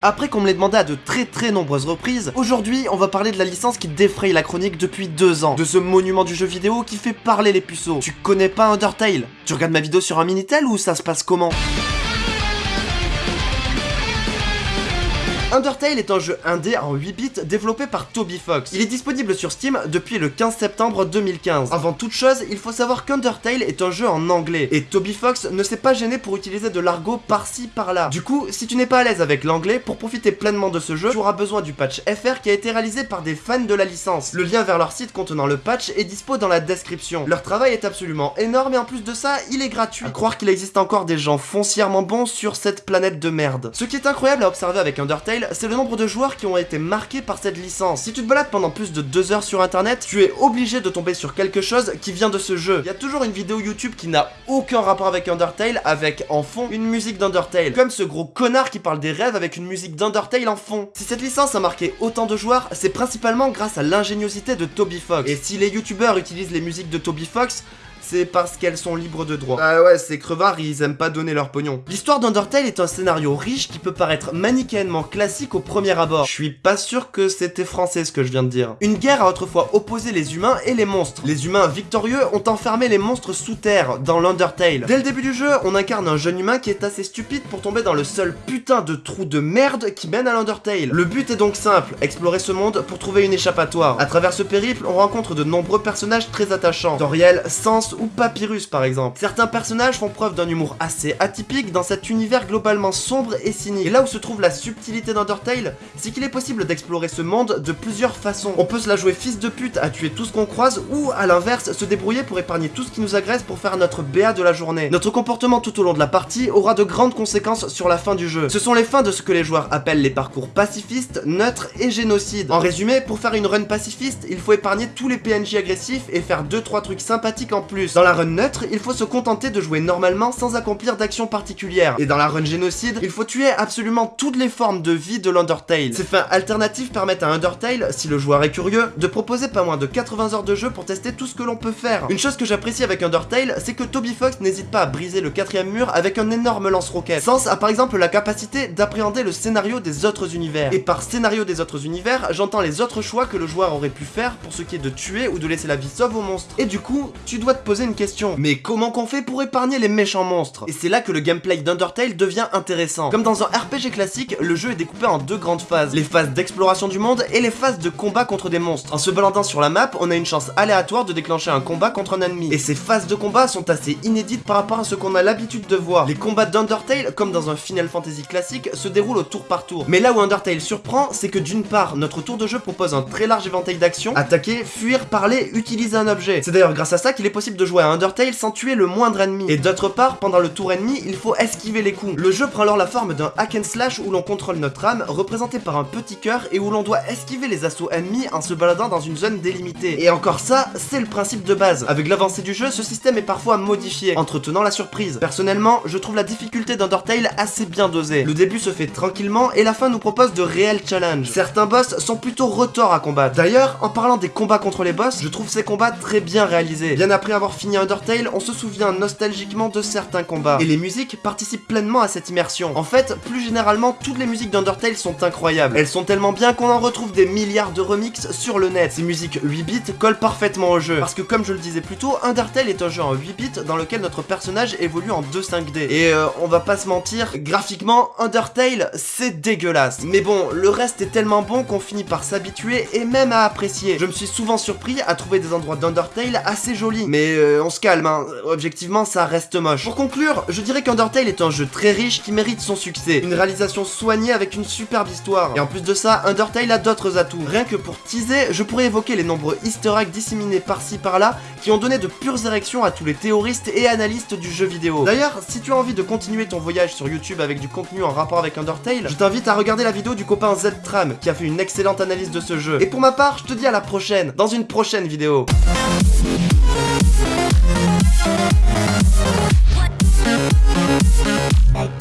Après qu'on me l'ait demandé à de très très nombreuses reprises, aujourd'hui on va parler de la licence qui défraye la chronique depuis deux ans, de ce monument du jeu vidéo qui fait parler les puceaux. Tu connais pas Undertale? Tu regardes ma vidéo sur un Minitel ou ça se passe comment? Undertale est un jeu indé en 8 bits développé par Toby Fox. Il est disponible sur Steam depuis le 15 septembre 2015. Avant toute chose, il faut savoir qu'Undertale est un jeu en anglais, et Toby Fox ne s'est pas gêné pour utiliser de l'argot par-ci par-là. Du coup, si tu n'es pas à l'aise avec l'anglais, pour profiter pleinement de ce jeu, tu auras besoin du patch FR qui a été réalisé par des fans de la licence. Le lien vers leur site contenant le patch est dispo dans la description. Leur travail est absolument énorme et en plus de ça, il est gratuit. À croire qu'il existe encore des gens foncièrement bons sur cette planète de merde. Ce qui est incroyable à observer avec Undertale, c'est le nombre de joueurs qui ont été marqués par cette licence. Si tu te balades pendant plus de 2 heures sur internet, tu es obligé de tomber sur quelque chose qui vient de ce jeu. Il y a toujours une vidéo YouTube qui n'a aucun rapport avec Undertale, avec en fond une musique d'Undertale. Comme ce gros connard qui parle des rêves avec une musique d'Undertale en fond. Si cette licence a marqué autant de joueurs, c'est principalement grâce à l'ingéniosité de Toby Fox. Et si les youtubeurs utilisent les musiques de Toby Fox, c'est parce qu'elles sont libres de droit. Ah ouais, ces crevards, ils aiment pas donner leur pognon. L'histoire d'Undertale est un scénario riche qui peut paraître manichéennement classique au premier abord. Je suis pas sûr que c'était français ce que je viens de dire. Une guerre a autrefois opposé les humains et les monstres. Les humains victorieux ont enfermé les monstres sous terre, dans l'Undertale. Dès le début du jeu, on incarne un jeune humain qui est assez stupide pour tomber dans le seul putain de trou de merde qui mène à l'Undertale. Le but est donc simple, explorer ce monde pour trouver une échappatoire. À travers ce périple, on rencontre de nombreux personnages très attachants. Doriel, Sans ou Papyrus par exemple. Certains personnages font preuve d'un humour assez atypique dans cet univers globalement sombre et cynique. Et là où se trouve la subtilité d'Undertale, c'est qu'il est possible d'explorer ce monde de plusieurs façons. On peut se la jouer fils de pute à tuer tout ce qu'on croise ou à l'inverse se débrouiller pour épargner tout ce qui nous agresse pour faire notre BA de la journée. Notre comportement tout au long de la partie aura de grandes conséquences sur la fin du jeu. Ce sont les fins de ce que les joueurs appellent les parcours pacifistes, neutres et génocides. En résumé, pour faire une run pacifiste, il faut épargner tous les PNJ agressifs et faire 2-3 trucs sympathiques en plus. Dans la run neutre, il faut se contenter de jouer normalement sans accomplir d'actions particulières. Et dans la run génocide, il faut tuer absolument toutes les formes de vie de l'Undertale. Ces fins alternatives permettent à Undertale, si le joueur est curieux, de proposer pas moins de 80 heures de jeu pour tester tout ce que l'on peut faire. Une chose que j'apprécie avec Undertale, c'est que Toby Fox n'hésite pas à briser le quatrième mur avec un énorme lance-roquette. Sans a par exemple la capacité d'appréhender le scénario des autres univers. Et par scénario des autres univers, j'entends les autres choix que le joueur aurait pu faire pour ce qui est de tuer ou de laisser la vie sauve aux monstres. Et du coup, tu dois te poser une question. Mais comment qu'on fait pour épargner les méchants monstres? Et c'est là que le gameplay d'Undertale devient intéressant. Comme dans un RPG classique, le jeu est découpé en deux grandes phases. Les phases d'exploration du monde et les phases de combat contre des monstres. En se baladant sur la map, on a une chance aléatoire de déclencher un combat contre un ennemi. Et ces phases de combat sont assez inédites par rapport à ce qu'on a l'habitude de voir. Les combats d'Undertale, comme dans un Final Fantasy classique, se déroulent au tour par tour. Mais là où Undertale surprend, c'est que d'une part, notre tour de jeu propose un très large éventail d'actions, attaquer, fuir, parler, utiliser un objet. C'est d'ailleurs grâce à ça qu'il est possible de jouer à Undertale sans tuer le moindre ennemi. Et d'autre part, pendant le tour ennemi, il faut esquiver les coups. Le jeu prend alors la forme d'un hack and slash où l'on contrôle notre âme, représenté par un petit cœur, et où l'on doit esquiver les assauts ennemis en se baladant dans une zone délimitée. Et encore ça, c'est le principe de base. Avec l'avancée du jeu, ce système est parfois modifié, entretenant la surprise. Personnellement, je trouve la difficulté d'Undertale assez bien dosée. Le début se fait tranquillement et la fin nous propose de réels challenges. Certains boss sont plutôt retors à combattre. D'ailleurs, en parlant des combats contre les boss, je trouve ces combats très bien réalisés. Bien après avoir fini Undertale, on se souvient nostalgiquement de certains combats. Et les musiques participent pleinement à cette immersion. En fait, plus généralement, toutes les musiques d'Undertale sont incroyables. Elles sont tellement bien qu'on en retrouve des milliards de remixes sur le net. Ces musiques 8 bits collent parfaitement au jeu. Parce que comme je le disais plus tôt, Undertale est un jeu en 8 bits dans lequel notre personnage évolue en 2 5D. Et euh, on va pas se mentir, graphiquement, Undertale, c'est dégueulasse. Mais bon, le reste est tellement bon qu'on finit par s'habituer et même à apprécier. Je me suis souvent surpris à trouver des endroits d'Undertale assez jolis. Mais euh, on se calme, hein. objectivement, ça reste moche. Pour conclure, je dirais qu'Undertale est un jeu très riche qui mérite son succès. Une réalisation soignée avec une superbe histoire. Et en plus de ça, Undertale a d'autres atouts. Rien que pour teaser, je pourrais évoquer les nombreux easter eggs disséminés par-ci par-là qui ont donné de pures érections à tous les théoristes et analystes du jeu vidéo. D'ailleurs, si tu as envie de continuer ton voyage sur YouTube avec du contenu en rapport avec Undertale, je t'invite à regarder la vidéo du copain Z-Tram qui a fait une excellente analyse de ce jeu. Et pour ma part, je te dis à la prochaine, dans une prochaine vidéo. Bye.